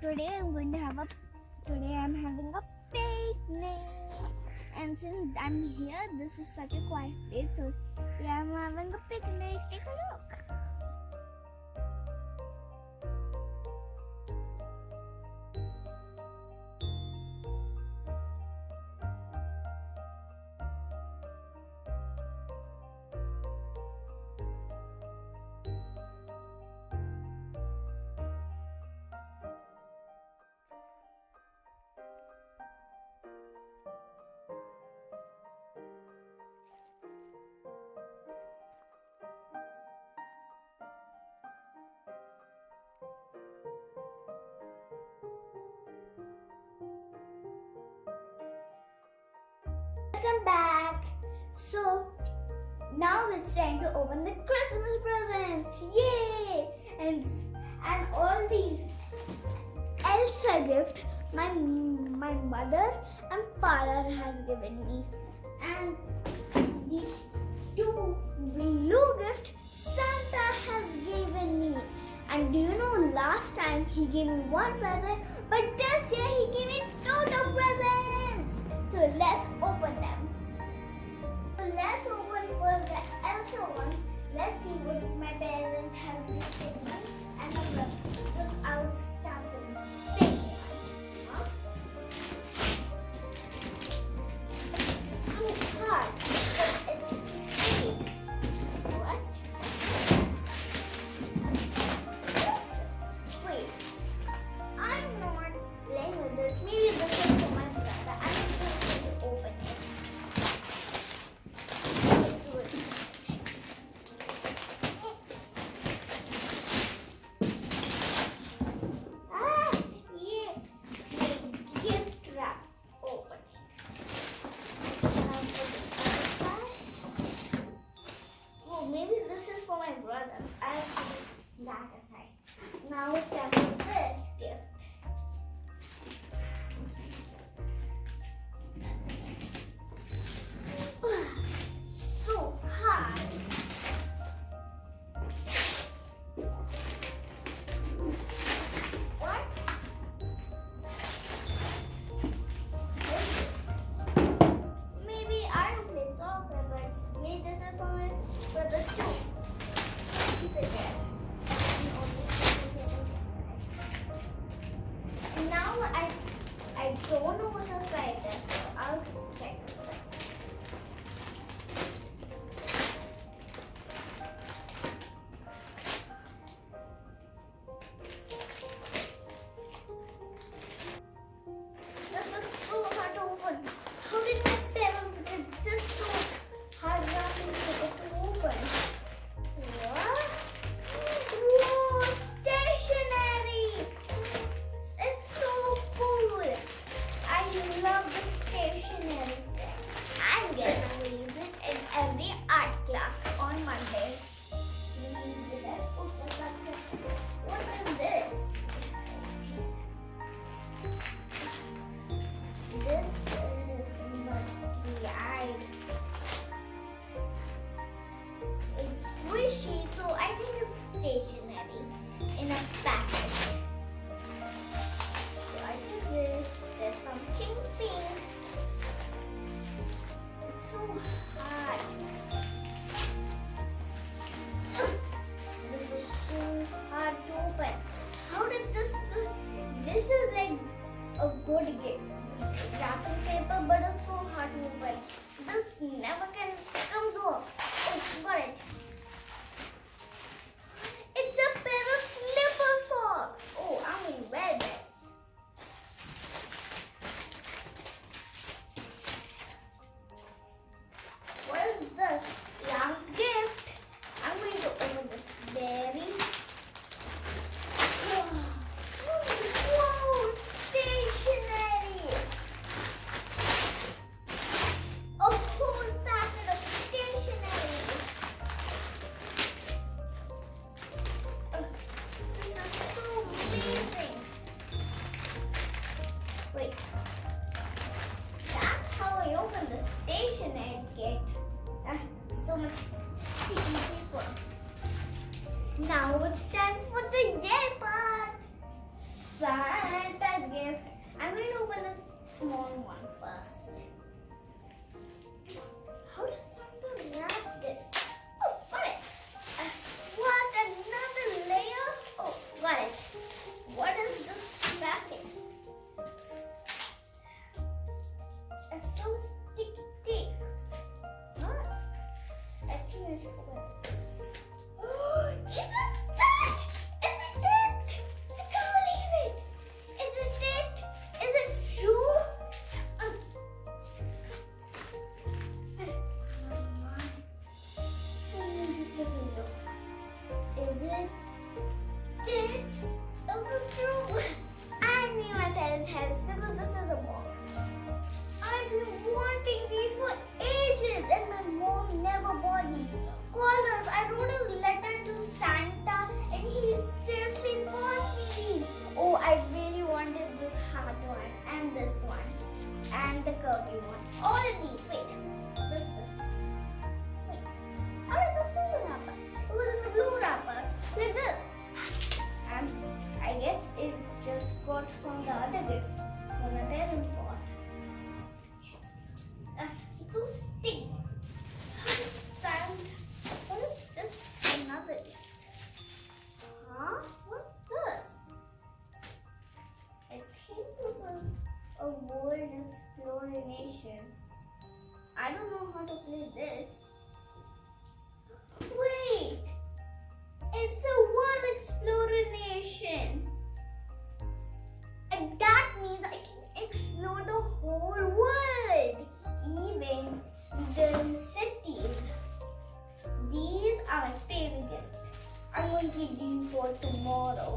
today I'm going to have a today I'm having a picnic. And since I'm here this is such a quiet place so yeah I'm having a picnic. Take a look. Welcome back. So now it's time to open the Christmas presents. Yay! And and all these Elsa gift my my mother and father has given me. And these two blue gift Santa has given me. And do you know last time he gave me one present, but this year he gave me two presents. So let's open them. Let's open first the Elsa one. Maybe this is for my brother. I'll put that aside. Now it's can stationery in a bag. Now it's time for the yay part. Santa's gift. I'm going to open a small one first. tomorrow.